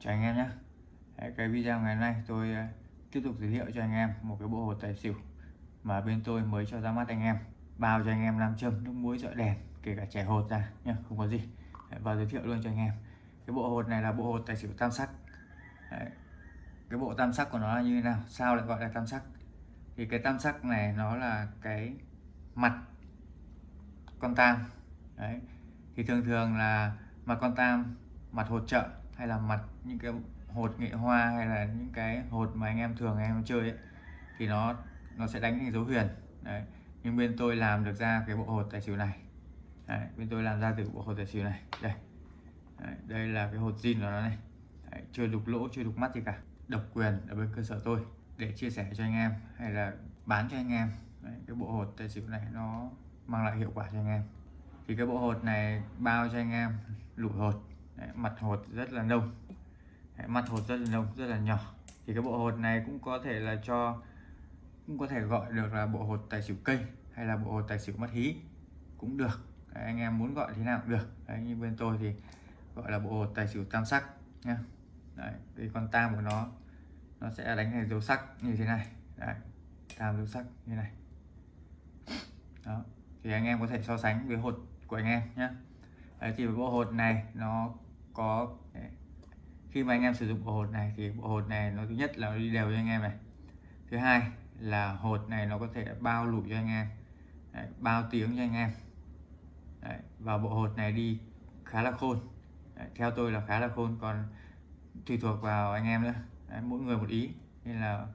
chào anh em nhé. Cái video ngày hôm nay tôi ờ, tiếp tục giới thiệu cho anh em một cái bộ hồ tài xỉu mà bên tôi mới cho ra mắt anh em, bao cho anh em nam châm, nước muối, dọi đèn, kể cả trẻ hột ra nhá, không có gì. Và giới thiệu luôn cho anh em. Cái bộ hột này là bộ hột tài xỉu tam sắc. Đấy. cái bộ tam sắc của nó là như thế nào? Sao lại gọi là tam sắc? Thì cái tam sắc này nó là cái mặt con tam. Đấy. thì thường thường là mặt con tam, mặt hột trợ hay là mặt những cái hột nghệ hoa hay là những cái hột mà anh em thường anh em chơi ấy, thì nó nó sẽ đánh thành dấu huyền. Đấy nhưng bên tôi làm được ra cái bộ hột tài xỉu này. Đấy, bên tôi làm ra từ bộ hột tài xỉu này. Đây. Đấy, đây là cái hột zin của nó này. Đấy, chưa đục lỗ chưa đục mắt gì cả. Độc quyền ở bên cơ sở tôi để chia sẻ cho anh em hay là bán cho anh em. Đấy, cái bộ hột tài xỉu này nó mang lại hiệu quả cho anh em. Thì cái bộ hột này bao cho anh em? Lụi hột. Đấy, mặt hột rất là nông. Đấy, mặt hột rất là nông rất là nhỏ. Thì cái bộ hột này cũng có thể là cho cũng có thể gọi được là bộ hột tài xỉu cây hay là bộ hột tài xỉu mất hí cũng được. Đấy, anh em muốn gọi thế nào cũng được. Đấy, như bên tôi thì gọi là bộ hột tài xỉu tam sắc nha Đấy, cái con tam của nó nó sẽ đánh thành dấu sắc như thế này. Đấy, tam dấu sắc như này. Đó thì anh em có thể so sánh với hột của anh em nhé Đấy, thì bộ hột này nó có khi mà anh em sử dụng bộ hột này thì bộ hột này nó thứ nhất là nó đi đều cho anh em này. Thứ hai là hột này nó có thể bao lụi cho anh em Đấy, bao tiếng cho anh em. Đấy, và bộ hột này đi khá là khôn. Đấy, theo tôi là khá là khôn còn tùy thuộc vào anh em nữa. Đấy, mỗi người một ý nên là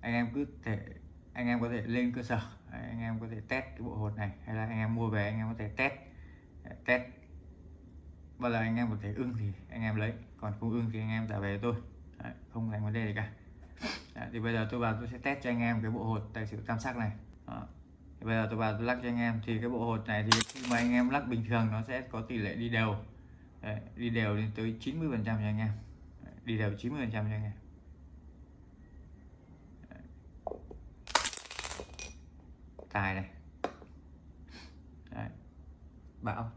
anh em cứ thể anh em có thể lên cơ sở. Đấy, anh em có thể test cái bộ hột này hay là anh em mua về anh em có thể test. Test Vâng, bao giờ anh em có thể ưng thì anh em lấy còn không ưng thì anh em trả về tôi. Đấy, không thành vấn đề gì cả. Đấy, thì bây giờ tôi vào tôi sẽ test cho anh em cái bộ hột tài xỉu tam sắc này. Đó. thì bây giờ tôi vào tôi lắc cho anh em thì cái bộ hột này thì khi mà anh em lắc bình thường nó sẽ có tỷ lệ đi đều. Đấy, đi đều lên tới 90 phần trăm cho anh em. Đấy, đi đều 90 phần trăm cho anh em. Tài này. Đấy. bão.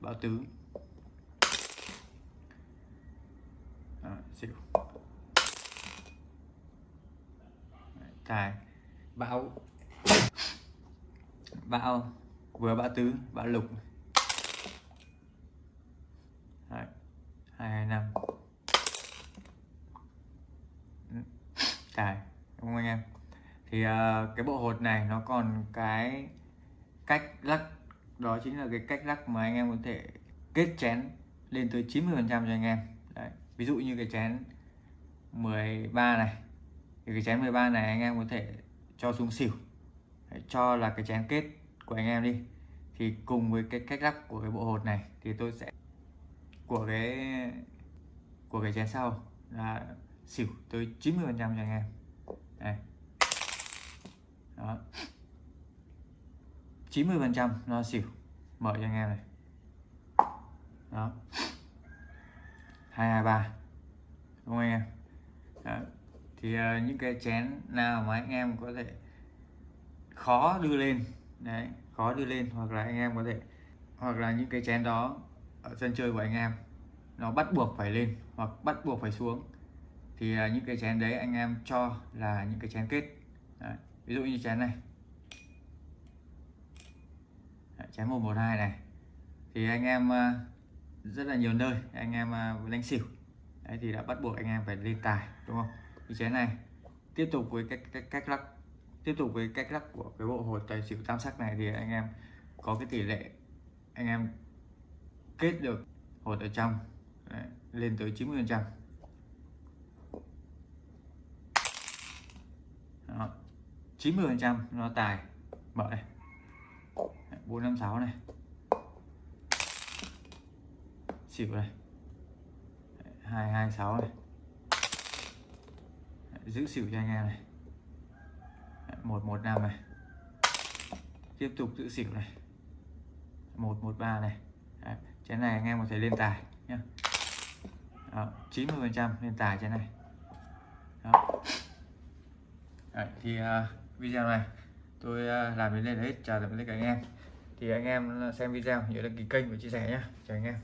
Bão tứ. Xỉu tài bão. Bão. Vừa bão tứ bão lục. Hai hai năm. Tài đúng không anh em? Thì uh, cái bộ hột này nó còn cái cách lắc đó chính là cái cách lắc mà anh em có thể kết chén lên tới 90 phần trăm cho anh em ví dụ như cái chén 13 này. Thì cái chén 13 này anh em có thể cho xuống xỉu. Đấy, cho là cái chén kết của anh em đi. Thì cùng với cái cách lắp của cái bộ hột này thì tôi sẽ của cái của cái chén sau là xỉu. Tới 90 phần trăm cho anh em. Này đó. 90 phần trăm nó xỉu. Mở cho anh em này. Đó. 223 đúng không anh em? Đó. thì uh, những cái chén nào mà anh em có thể khó đưa lên đấy khó đưa lên hoặc là anh em có thể hoặc là những cái chén đó ở sân chơi của anh em nó bắt buộc phải lên hoặc bắt buộc phải xuống thì uh, những cái chén đấy anh em cho là những cái chén kết. Đấy. Ví dụ như chén này. Chén 112 này. Thì anh em uh, rất là nhiều nơi. Anh em à, đánh xỉu đấy thì đã bắt buộc anh em phải lên tài đúng không? Cái chén này tiếp tục với cách cách, cách lắc tiếp tục với cách lắc của cái bộ hột tài xỉu tam sắc này thì anh em có cái tỷ lệ anh em kết được hột ở trong đấy, lên tới 90 phần trăm. 90 phần trăm nó tài. Mở năm 456 này xỉu này. 226 này. Giữ xỉu cho anh em này. 115 này. Tiếp tục giữ xỉu này. 113 này. Đấy, chén này anh em có thể lên tài nhé 90 phần trăm lên tài chén này. Đó. Đấy, thì uh, video này tôi uh, làm đến đây là hết. Chào tạm biệt các anh em. Thì anh em xem video nhớ đăng ký kênh và chia sẻ nhé chào anh em.